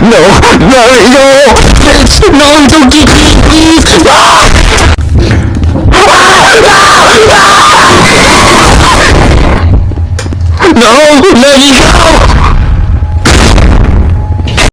No, no, no! No, don't get me, please! no! No, let me go!